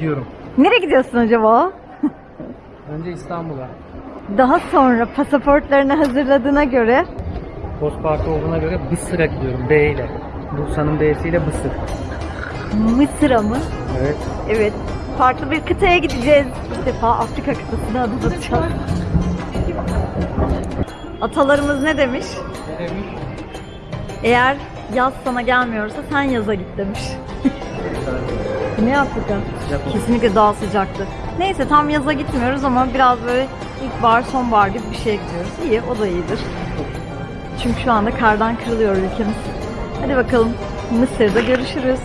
gidiyorum. Nereye gidiyorsun acaba? Önce İstanbul'a. Daha sonra pasaportlarını hazırladığına göre Postparkı olduğuna göre Bısır'a gidiyorum. B ile. Bursa'nın B'siyle Bısır. Mısır'a mı? Evet. Evet. Farklı bir kıtaya gideceğiz. İlk defa Afrika kıtasına adım atacağız. Atalarımız ne demiş? Ne demiş? Eğer yaz sana gelmiyorsa sen yaza git demiş. Ne Afrika? Sıcak. Kesinlikle daha sıcaktı. Neyse tam yaza gitmiyoruz ama biraz böyle ilkbahar sonbahar gibi bir şeye gidiyoruz. İyi o da iyidir. Çünkü şu anda kardan kırılıyor ülkemiz. Hadi bakalım Mısır'da görüşürüz.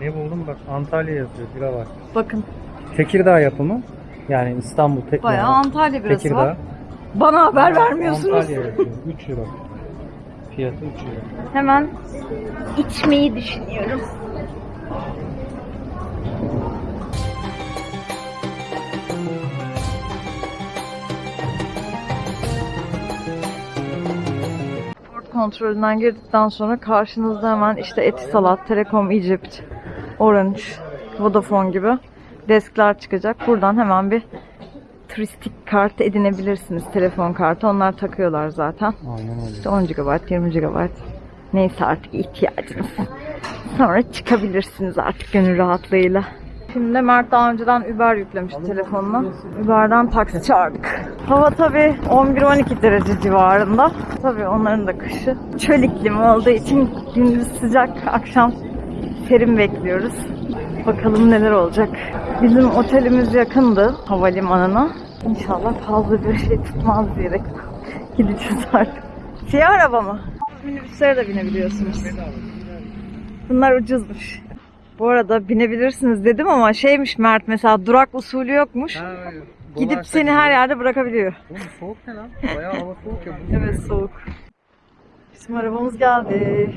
Ne buldum bak Antalya yazıyor. Bira var. Bakın Tekirdağ yapımı. Yani İstanbul tek bayağı yani. Antalya birası Tekirdağ. var. Bana haber vermiyorsunuz. Antalya yazıyor. 3 euro. Fiyatı 3 euro. Hemen içmeyi düşünüyorum. Port kontrolünden girdikten sonra karşınızda hemen işte Etisalat, Telekom Egypt, Orange, Vodafone gibi deskler çıkacak. Buradan hemen bir turistik kart edinebilirsiniz. Telefon kartı. Onlar takıyorlar zaten. Aynen öyle. İşte 10 GB, 20 GB neyse artık ihtiyacınız. Sonra çıkabilirsiniz artık gönül rahatlığıyla. Şimdi Mert daha önceden Uber yüklemişti telefonuna. Uber'den taksi çağırdık. Hava tabi 11-12 derece civarında. Tabi onların da kışı. Çöl iklimi olduğu için gündüz sıcak, akşam serin bekliyoruz. Bakalım neler olacak. Bizim otelimiz yakındı havalimanına. İnşallah fazla bir şey tutmaz diyerek gideceğiz artık. Siyah araba mı? Minibüslere de binebiliyorsunuz. Bunlar ucuzmuş. Bu arada binebilirsiniz dedim ama şeymiş Mert mesela durak usulü yokmuş. Gidip seni her yerde bırakabiliyor. Oğlum soğuk ne lan? Bayağı hava soğuk ya. Evet soğuk. Bizim arabamız geldi.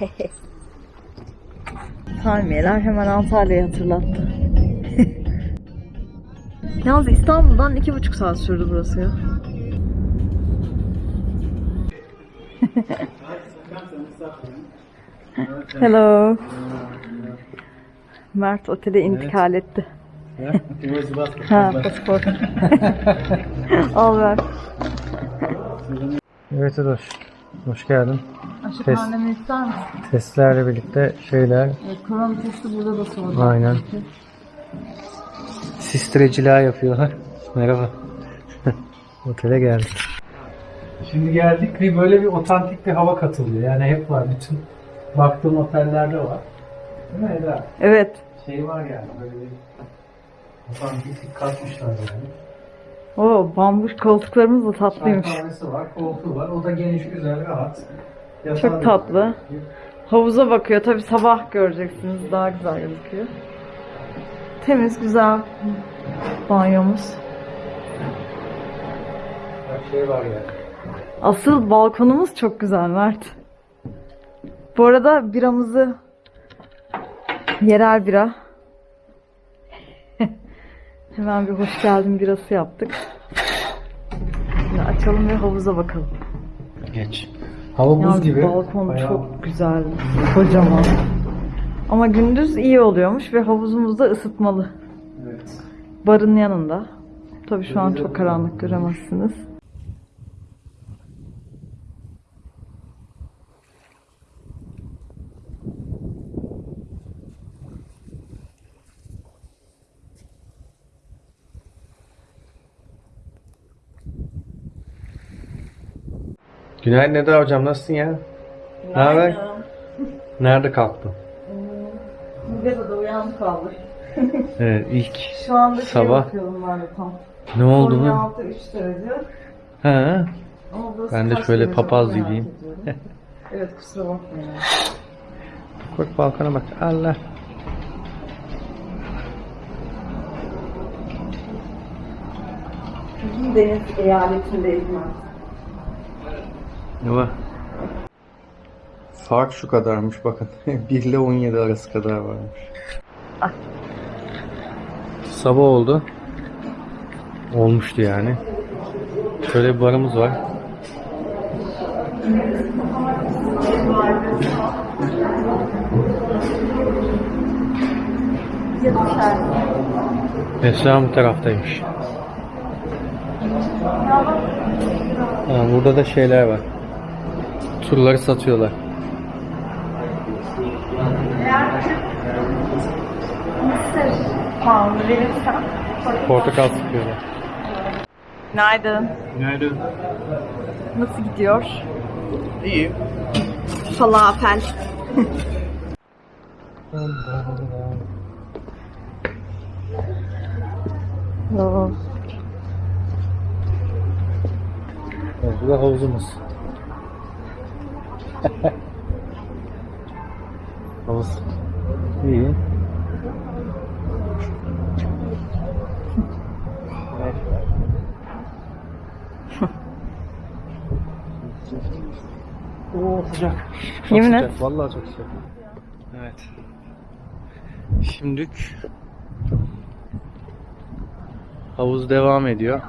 Palmiyeler hemen Antalya'yı hatırlattı. Yalnız İstanbul'dan iki buçuk saat sürdü burası ya. Hello. Mert otele intikal etti. Ha, pasaport. Al ver. Evet Edoş. Hoş geldin. Pandemi ister misin? Testlerle birlikte şeyler. Evet, korona testi burada da sordu. Aynen. Sistreciler yapıyorlar. Merhaba. Otele geldik. Şimdi geldik ve böyle bir otantik bir hava katılıyor. Yani hep var. Bütün baktığım otellerde var. Değil mi Eda? Evet. Şey var yani böyle bir otantiklik katmışlar yani. O bambuş koltuklarımız da tatlıymış. Çay kahvesi var, koltuğu var. O da geniş, güzel, rahat. Çok tatlı. Havuza bakıyor. Tabi sabah göreceksiniz. Daha güzel gözüküyor. Temiz, güzel banyomuz. Her şey var yani. Asıl balkonumuz çok güzel Mert. Bu arada biramızı yerel bira. Hemen bir hoş geldin birası yaptık. Şimdi açalım ve havuza bakalım. Geç. Hava buz gibi. balkon Bayağı- çok güzel, kocaman. Ama gündüz iyi oluyormuş ve havuzumuz da ısıtmalı. Evet. Barın yanında. Tabii şu an çok karanlık göremezsiniz. Günaydın Eda hocam nasılsın ya? Ne haber? Nerede kalktın? Müzede uyandık kaldık. Evet ilk Şu anda şey Sabah. bakıyorum ben de tam. ne oldu mu? 16 3 derece. Ha? Ama burası Ben de kaç şöyle derece papaz merak gibiyim. ediyorum. evet kusura bakmayın. Bak balkona bak. Allah. Bizim deniz eyaletindeyiz ben. Ne var? Fark şu kadarmış bakın. 1 ile 17 arası kadar varmış. Ah. Sabah oldu. Olmuştu yani. Şöyle bir barımız var. Restoran bu taraftaymış. Ha, burada da şeyler var. Turları satıyorlar. Puan verirsen. Portakal sıkıyorlar. Günaydın. Günaydın. Nasıl gidiyor? İyi. Falafel. Oh. Evet, bu da havuzumuz. Havuz. İyi. Oo sıcak. Çok Yemin sıcak. et. Vallahi çok sıcak. Evet. Şimdilik havuz devam ediyor.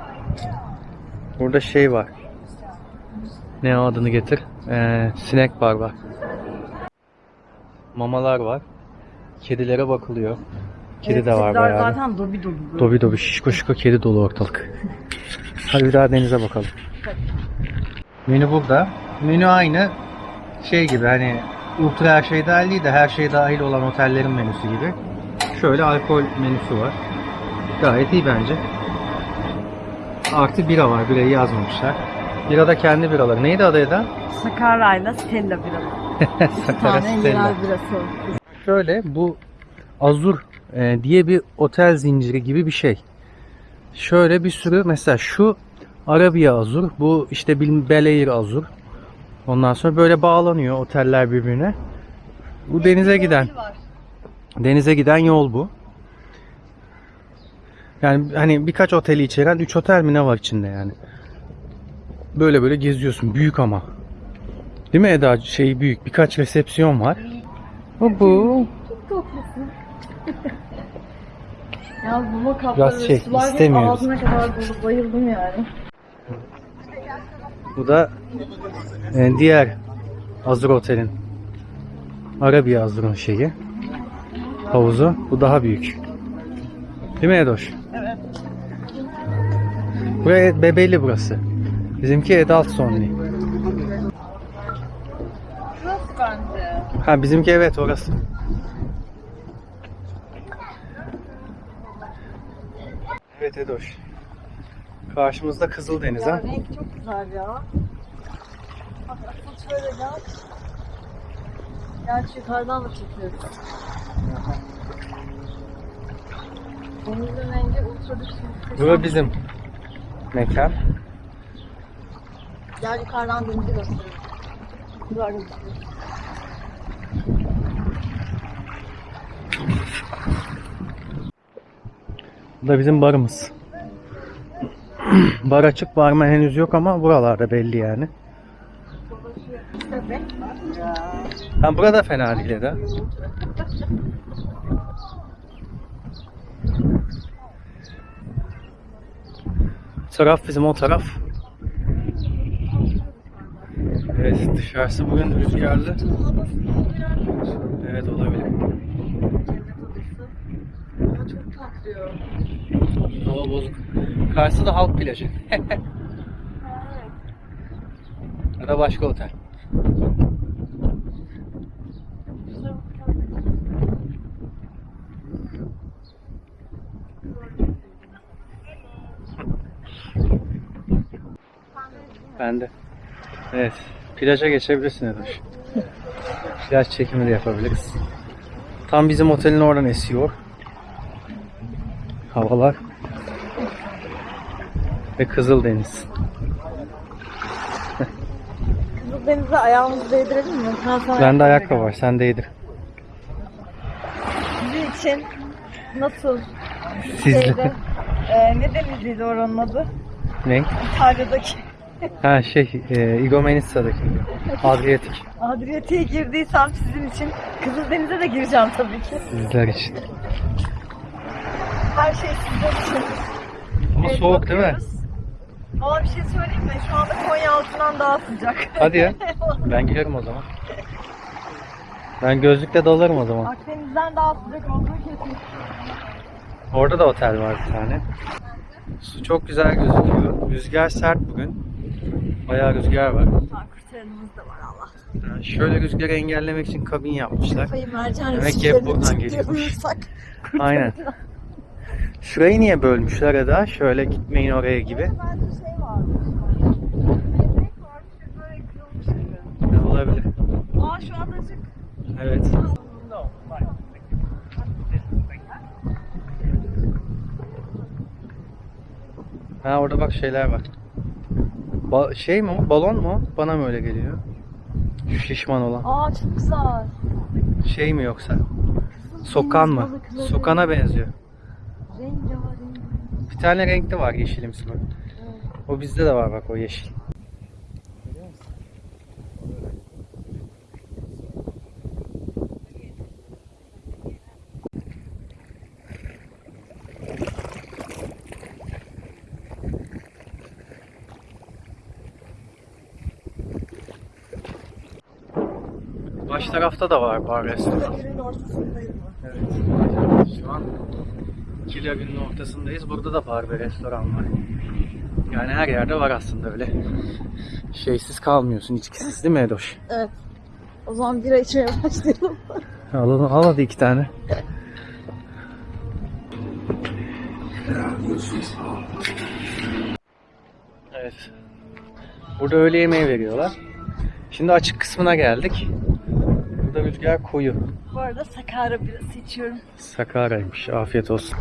Burada şey var. Ne o adını getir? Ee, sinek var. Mamalar var. Kedilere bakılıyor. Kedi de var bayağı. zaten dobi dobi. Dobi dobi şişko şişko kedi dolu ortalık. Hadi bir daha denize bakalım. Menü burada. Menü aynı şey gibi hani ultra her şey dahil değil de her şey dahil olan otellerin menüsü gibi. Şöyle alkol menüsü var. Gayet iyi bence. Artı bira var. Birayı yazmamışlar. Bira da kendi biraları. Neydi adı Eda? Sakara'yla Stella birası. Bir Sakara Stella. yerel birası. Şöyle bu Azur e, diye bir otel zinciri gibi bir şey. Şöyle bir sürü mesela şu Arabiya Azur, bu işte Bil- Bel Air Azur. Ondan sonra böyle bağlanıyor oteller birbirine. Bu denize giden denize giden yol bu. Yani hani birkaç oteli içeren 3 otel mi ne var içinde yani. Böyle böyle geziyorsun. Büyük ama. Değil mi Eda? Şey büyük. Birkaç resepsiyon var. Bu bu. Ya mama kapları şey, sular istemiyoruz. ağzına kadar dolu. Bayıldım yani. Bu da e, diğer Azur Otel'in Arabiya Azur'un şeyi. Havuzu. Bu daha büyük. Değil mi Edoş? Evet. Buraya Bebeli burası. Bizimki Adult bence? Ha bizimki evet orası. Evet Edoş. Karşımızda Kızıldeniz ha. Renk çok güzel ya. Bak asıl şöyle gel. Gerçi yukarıdan da çekiyoruz. Denizin rengi ultra muhteşem. Burası bizim mekan. Gel yukarıdan denizi. Güzel gözüküyor. Bu da bizim barımız. Bar açık, barmen henüz yok ama buralarda belli yani. Ha burada fena değil de. Taraf bizim o taraf. Dışarısı bugün rüzgarlı. Evet olabilir. Çok tatlı. Hava bozuk. Karşısı da halk plajı. ya da başka otel. Plaja geçebilirsin Edoş. Plaj çekimi de yapabiliriz. Tam bizim otelin oradan esiyor. Havalar. Ve Kızıldeniz. Kızıldeniz'e ayağımızı değdirelim mi? Ben sana Bende ayakkabı var. Sen değdir. Bizim için nasıl Sizde. şeyde e, ne deniziydi oranın adı? ne? İtalya'daki Ha şey, e, Igoumenitsa'daki. Adriyatik. Adriyatik'e girdiysem sizin için Kızıldeniz'e de gireceğim tabii ki. Sizler için. Her şey sizler için. Ama Evet, soğuk değil mi? bakıyoruz. Valla bir şey söyleyeyim mi? Şu anda Konya altından daha sıcak. Hadi ya. Ben girerim o zaman. Ben gözlükle dalarım o zaman. Akdeniz'den daha sıcak olduğu kesin. Orada da otel var bir tane. Su çok güzel gözüküyor. Rüzgar sert bugün. Bayağı rüzgar var. Kurtarımız da var Allah. Yani şöyle rüzgarı engellemek için kabin yapmışlar. Kayı mercan Demek ki hep buradan geliyormuş. Aynen. Şurayı niye bölmüşler Eda? Şöyle gitmeyin oraya gibi. Bence şey. Ne olabilir? Aa şu adacık. Evet. Ha orada bak şeyler var. Ba- şey mi o? Balon mu? Bana mı öyle geliyor? Şu şişman olan. Aa çok güzel. Şey mi yoksa? Sokan mı? Sokana benziyor. Rengarenk. Bir tane renkli var yeşilimsi bak. O bizde de var bak o yeşil. Tarafta da var bar restoran. Evet. Şu an Kilyabin'in ortasındayız. Burada da bar ve restoran var. Yani her yerde var aslında öyle. Şeysiz kalmıyorsun, içkisiz değil mi Edoş? Evet. O zaman bira içmeye başlayalım. Al, al hadi iki tane. Evet. Burada öğle yemeği veriyorlar. Şimdi açık kısmına geldik. Burada rüzgar koyu. Bu arada Sakara birası içiyorum. Sakara'ymış. Afiyet olsun.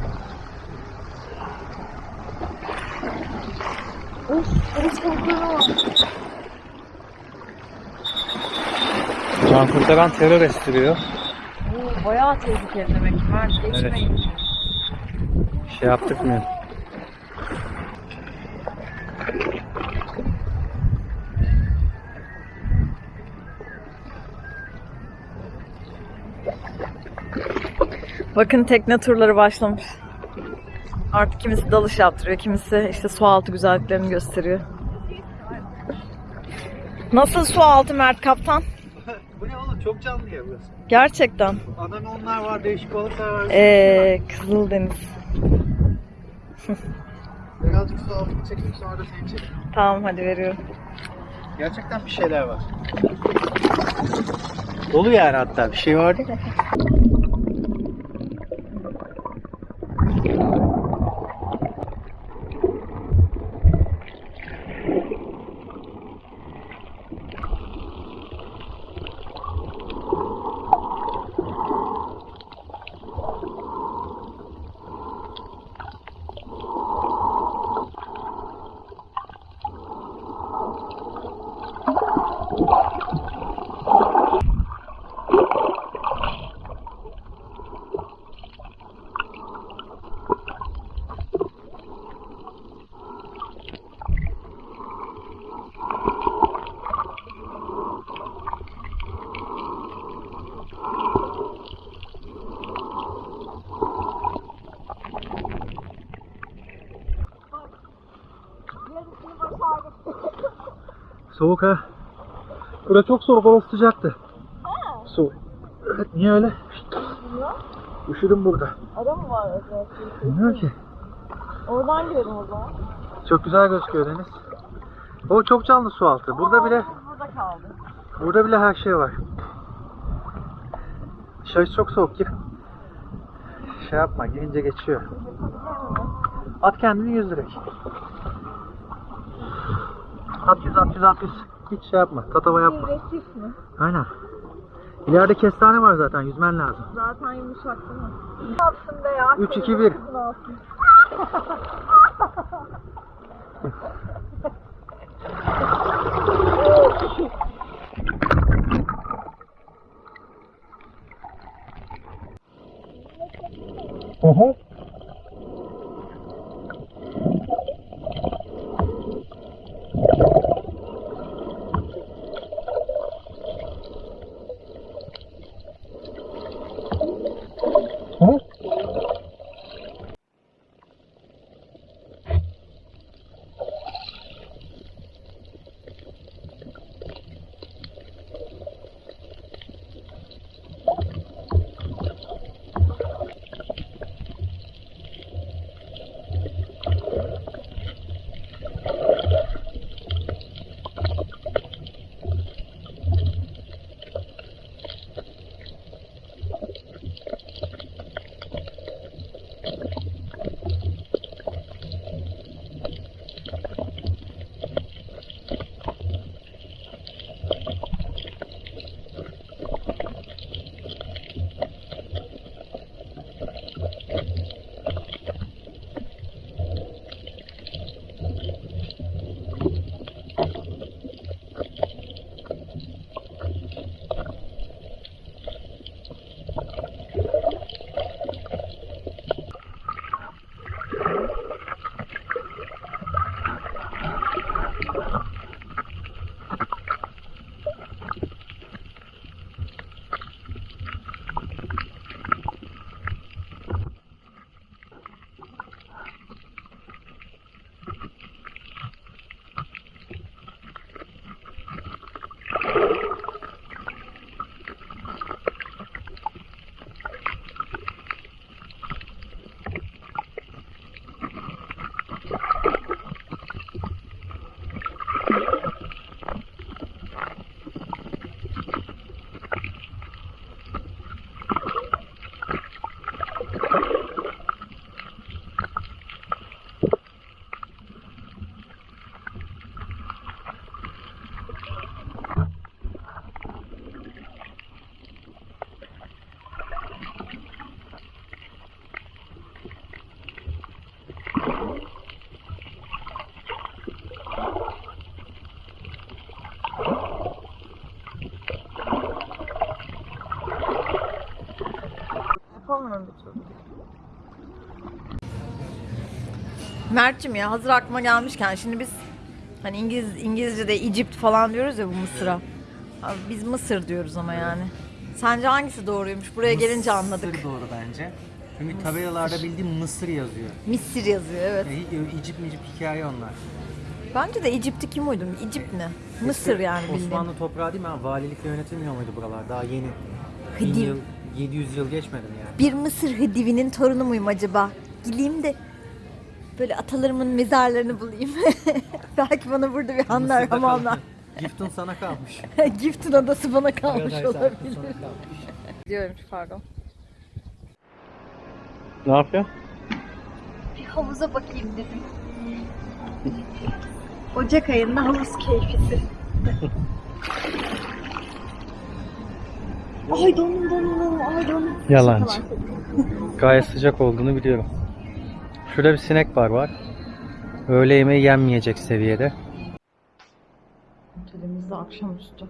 Of, ama. Can kurtaran terör estiriyor. Oo, bayağı tehlikeli demek ki. Mert geçmeyin. Şey yaptık mı? Bakın tekne turları başlamış. Artık kimisi dalış yaptırıyor, kimisi işte su altı güzelliklerini gösteriyor. Nasıl su altı Mert Kaptan? Bu ne oğlum? Çok canlı ya burası. Gerçekten. onlar var, değişik balıklar var. Ee, Kızıldeniz. Birazcık su altını çekeyim sonra da seni çekeyim. Tamam hadi veriyorum. Gerçekten bir şeyler var. Dolu yani hatta bir şey vardı. Soğuk ha. Burada çok soğuk, orası sıcaktı. Soğuk. Evet, niye öyle? Üşüdüm burada. Adam mı var özellikle? Bilmiyorum ki. Oradan girelim o zaman. Çok güzel gözüküyor deniz. O çok canlı su altı. Burada bile Burada kaldı. burada bile her şey var. Dışarısı çok soğuk gir. Şey yapma girince geçiyor. At kendini yüz direkt. At yüz at. Hiç şey yapma. Tatava yapma. Resif mi? Aynen. İleride kestane var zaten yüzmen lazım. Zaten yumuşak değil mi? Be ya? 3, 2, 1. Ne yapsın? Oho. Mert'cim ya hazır aklıma gelmişken şimdi biz hani İngiliz İngilizce'de Egypt falan diyoruz ya bu Mısır'a. Abi biz Mısır diyoruz ama yani. Sence hangisi doğruymuş? Buraya gelince anladık. Mısır doğru bence. Çünkü tabelalarda bildiğim Mısır yazıyor. Mısır yazıyor evet. E, İcip micip hikaye onlar. Bence de Egypt'i kim uydurdu? Egypt ne? Mısır yani bildiğin. Osmanlı toprağı değil mi? Ha, Valilikle yönetilmiyor muydu buralar? Daha yeni. Hıdiv. Bin yıl, 700 yıl geçmedi mi yani? Bir Mısır Hıdivi'nin torunu muyum acaba? Gideyim de böyle atalarımın mezarlarını bulayım. Belki bana burada bir anlar Mısır'da hamamlar. Gift'in sana kalmış. Gift'in adası bana kalmış Paradise olabilir. kalmış. Diyorum pardon. Ne yapıyorsun? Bir havuza bakayım dedim. Ocak ayında havuz keyfisi. ay donum donum donum ay donum. Yalancı. Gayet sıcak olduğunu biliyorum. Şurada bir sinek bar var. Öğle yemeği yenmeyecek seviyede. Otelimizde akşamüstü.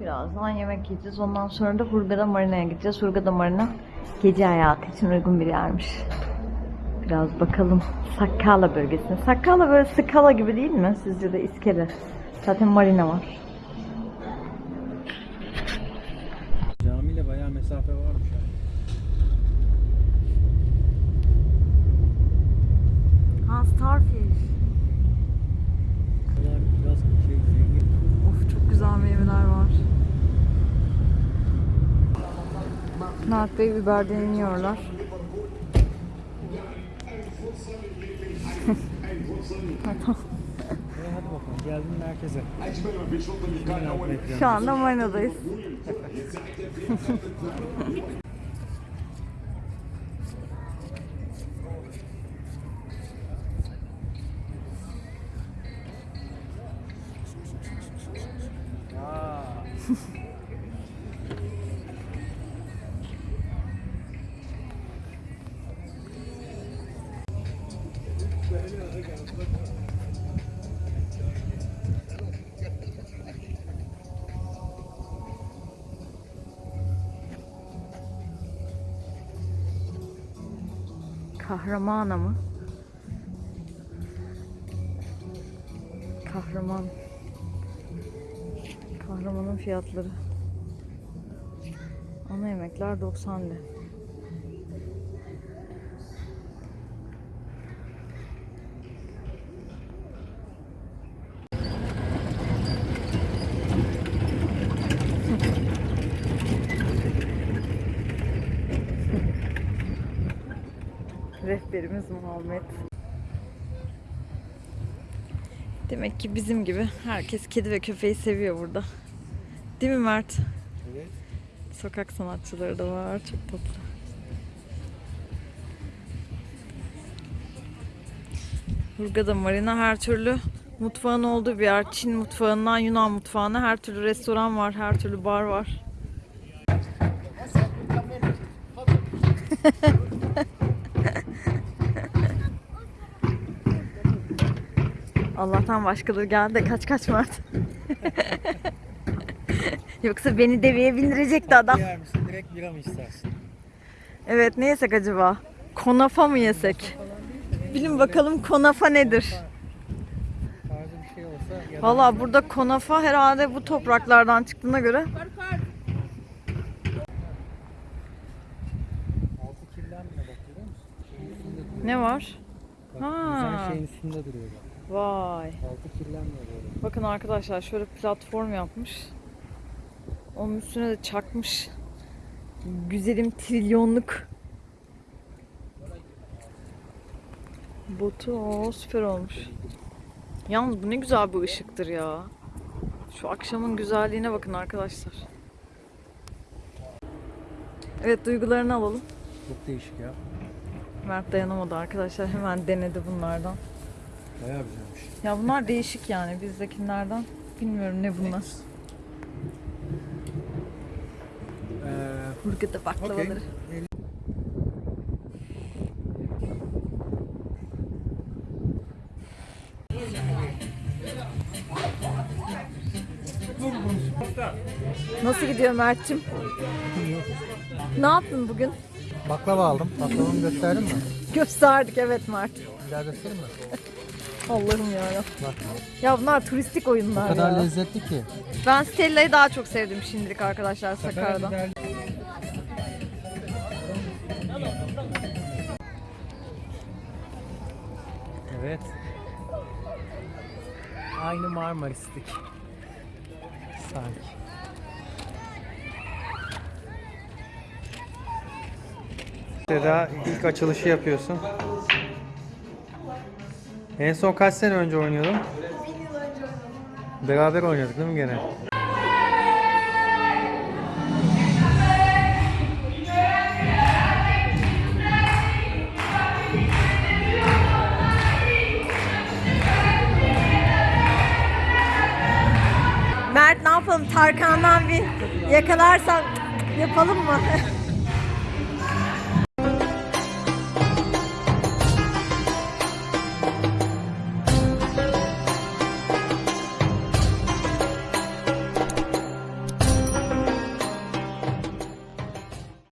Birazdan yemek yiyeceğiz. Ondan sonra da Hurgada Marina'ya gideceğiz. Hurgada Marina gece hayatı için uygun bir yermiş. Biraz bakalım Sakkala bölgesine. Sakkala böyle Skala gibi değil mi? Sizce de iskele. Zaten marina var. Camiyle bayağı mesafe varmış. yani. Ha Starfish. Buralar biraz şey zengin. Of çok güzel meyveler var. Mert Bey biberden iniyorlar. E, hadi bakalım geldim merkeze. Şu anda Marina'dayız. Kahramana mı? Kahraman. Kahramanın fiyatları. Ana yemekler 90 lira. Rehberimiz Muhammed. Demek ki bizim gibi herkes kedi ve köpeği seviyor burada. Değil mi Mert? Evet. Sokak sanatçıları da var. Çok tatlı. Hurgada Marina her türlü mutfağın olduğu bir yer. Çin mutfağından Yunan mutfağına her türlü restoran var, her türlü bar var. Allah'tan başkaları geldi kaç kaç Mert. Yoksa beni deveye bindirecekti adam. Yer misin? Direkt bira mı istersin? Evet ne yesek acaba? Konafa mı yesek? Bilin bakalım konafa nedir? Şey Valla burada konafa herhalde bu topraklardan çıktığına göre ne var? Ha. güzel şeyin üstünde duruyor. Vay. Altı kirlenmiyor böyle. Bakın arkadaşlar şöyle platform yapmış. Onun üstüne de çakmış. Güzelim trilyonluk. Botu o süper olmuş. Yalnız bu ne güzel bir ışıktır ya. Şu akşamın güzelliğine bakın arkadaşlar. Evet duygularını alalım. Çok değişik ya. Mert dayanamadı arkadaşlar. Hemen denedi bunlardan. Bayağı güzelmiş. Ya bunlar değişik yani bizdekilerden. Bilmiyorum ne bunlar. Ee, Hurgada baklavaları. Nasıl gidiyor Mert'cim? Ne yaptın bugün? Baklava aldım. Baklavamı gösterdin mi? Gösterdik evet Mert. Bir daha göstereyim mi? Allah'ım ya. Bak. Ya bunlar turistik oyunlar O kadar ya. lezzetli ki. Ben Stella'yı daha çok sevdim şimdilik arkadaşlar Sakarya'dan. Evet. Aynı Marmaris'tik. Sanki. Seda ilk açılışı yapıyorsun. En son kaç sene önce oynuyordun? Beraber oynuyorduk değil mi gene? Mert ne yapalım Tarkan'dan bir yakalarsan yapalım mı?